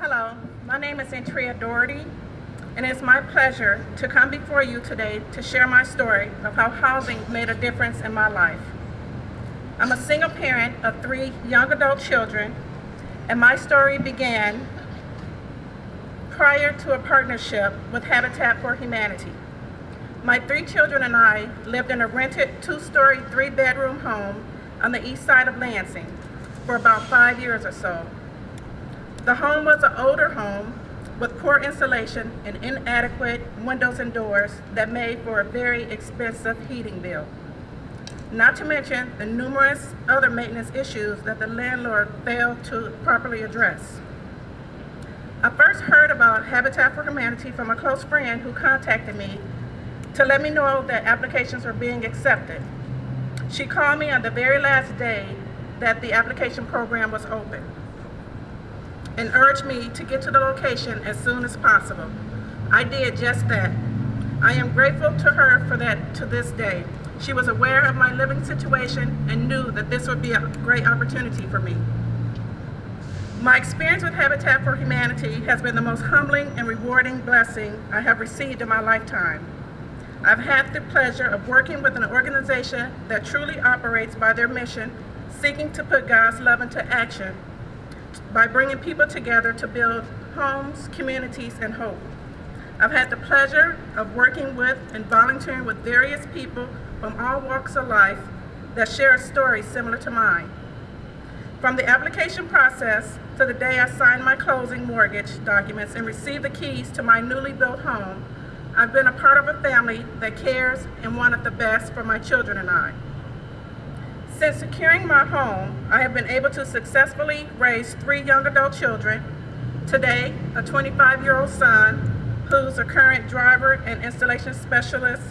Hello, my name is Antria Doherty, and it's my pleasure to come before you today to share my story of how housing made a difference in my life. I'm a single parent of three young adult children, and my story began prior to a partnership with Habitat for Humanity. My three children and I lived in a rented two-story, three-bedroom home on the east side of Lansing for about five years or so. The home was an older home with poor insulation and inadequate windows and doors that made for a very expensive heating bill. Not to mention the numerous other maintenance issues that the landlord failed to properly address. I first heard about Habitat for Humanity from a close friend who contacted me to let me know that applications were being accepted. She called me on the very last day that the application program was open and urged me to get to the location as soon as possible. I did just that. I am grateful to her for that to this day. She was aware of my living situation and knew that this would be a great opportunity for me. My experience with Habitat for Humanity has been the most humbling and rewarding blessing I have received in my lifetime. I've had the pleasure of working with an organization that truly operates by their mission, seeking to put God's love into action by bringing people together to build homes, communities, and hope. I've had the pleasure of working with and volunteering with various people from all walks of life that share a story similar to mine. From the application process to the day I signed my closing mortgage documents and received the keys to my newly built home, I've been a part of a family that cares and wanted the best for my children and I. Since securing my home, I have been able to successfully raise three young adult children. Today, a 25-year-old son who's a current driver and installation specialist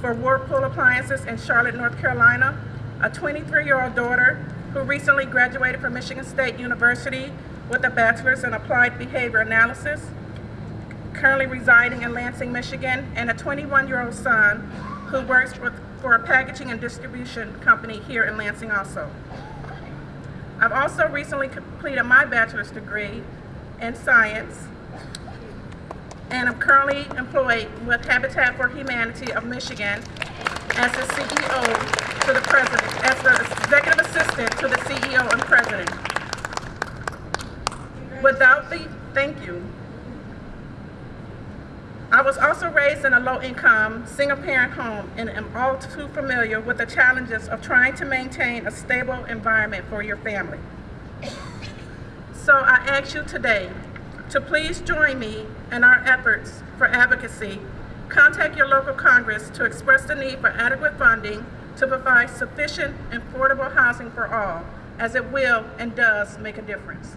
for Whirlpool Appliances in Charlotte, North Carolina, a 23-year-old daughter who recently graduated from Michigan State University with a bachelor's in applied behavior analysis, currently residing in Lansing, Michigan, and a 21-year-old son who works with, for a packaging and distribution company here in Lansing also. I've also recently completed my bachelor's degree in science and I'm currently employed with Habitat for Humanity of Michigan as the CEO to the president, as the executive assistant to the CEO and president. Without the, thank you. I was also raised in a low-income, single-parent home and am all too familiar with the challenges of trying to maintain a stable environment for your family. So I ask you today to please join me in our efforts for advocacy. Contact your local Congress to express the need for adequate funding to provide sufficient and affordable housing for all, as it will and does make a difference.